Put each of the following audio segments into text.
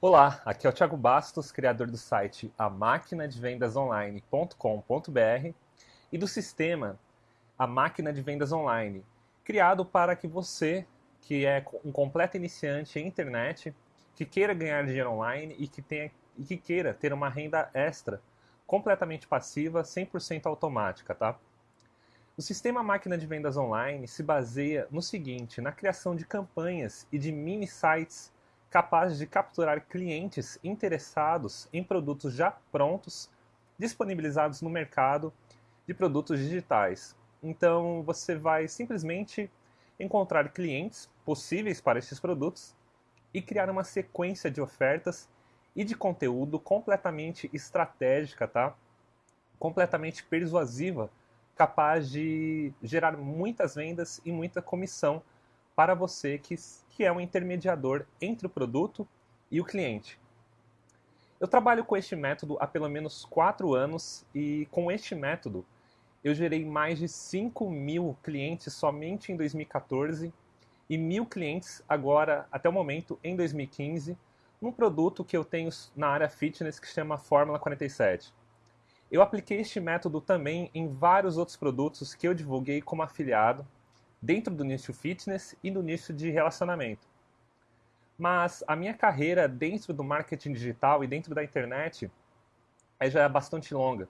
Olá, aqui é o Thiago Bastos, criador do site amaquinadevendasonline.com.br e do sistema A Máquina de Vendas Online, criado para que você, que é um completo iniciante em internet, que queira ganhar dinheiro online e que, tenha, e que queira ter uma renda extra completamente passiva, 100% automática, tá? O sistema Máquina de Vendas Online se baseia no seguinte, na criação de campanhas e de mini sites capazes de capturar clientes interessados em produtos já prontos, disponibilizados no mercado de produtos digitais. Então você vai simplesmente encontrar clientes possíveis para esses produtos e criar uma sequência de ofertas e de conteúdo completamente estratégica, tá? Completamente persuasiva, capaz de gerar muitas vendas e muita comissão para você que, que é um intermediador entre o produto e o cliente. Eu trabalho com este método há pelo menos 4 anos e com este método eu gerei mais de 5 mil clientes somente em 2014 e mil clientes agora, até o momento, em 2015, num produto que eu tenho na área fitness que chama Fórmula 47. Eu apliquei este método também em vários outros produtos que eu divulguei como afiliado dentro do nicho fitness e do nicho de relacionamento. Mas a minha carreira dentro do marketing digital e dentro da internet é já bastante longa.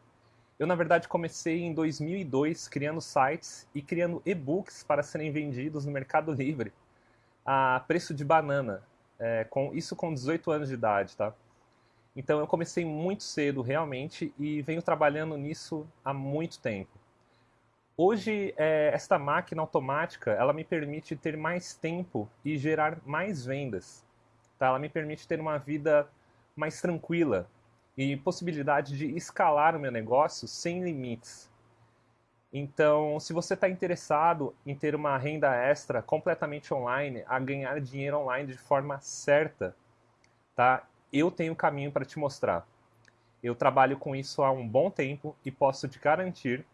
Eu, na verdade, comecei em 2002 criando sites e criando e-books para serem vendidos no Mercado Livre a preço de banana, é, com, isso com 18 anos de idade, tá? Então eu comecei muito cedo, realmente, e venho trabalhando nisso há muito tempo. Hoje, é, esta máquina automática, ela me permite ter mais tempo e gerar mais vendas. Tá? Ela me permite ter uma vida mais tranquila e possibilidade de escalar o meu negócio sem limites. Então, se você está interessado em ter uma renda extra completamente online, a ganhar dinheiro online de forma certa, tá? eu tenho um caminho para te mostrar. Eu trabalho com isso há um bom tempo e posso te garantir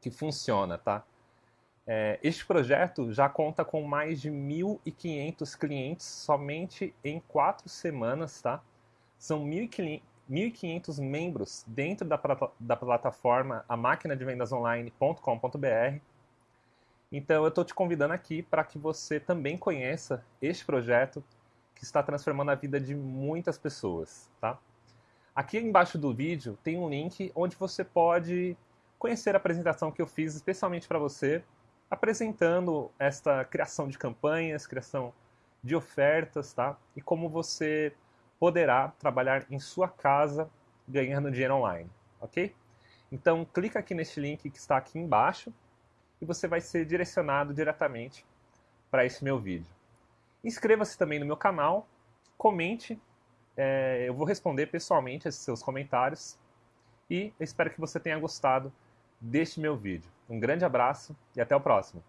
que funciona, tá? É, este projeto já conta com mais de 1.500 clientes somente em quatro semanas, tá? São 1.500 membros dentro da, da plataforma a máquina de vendas online.com.br. Então eu estou te convidando aqui para que você também conheça este projeto que está transformando a vida de muitas pessoas, tá? Aqui embaixo do vídeo tem um link onde você pode conhecer a apresentação que eu fiz especialmente para você, apresentando esta criação de campanhas, criação de ofertas, tá? E como você poderá trabalhar em sua casa ganhando dinheiro online, ok? Então clica aqui neste link que está aqui embaixo e você vai ser direcionado diretamente para esse meu vídeo. Inscreva-se também no meu canal, comente, é, eu vou responder pessoalmente esses seus comentários e espero que você tenha gostado deste meu vídeo. Um grande abraço e até o próximo.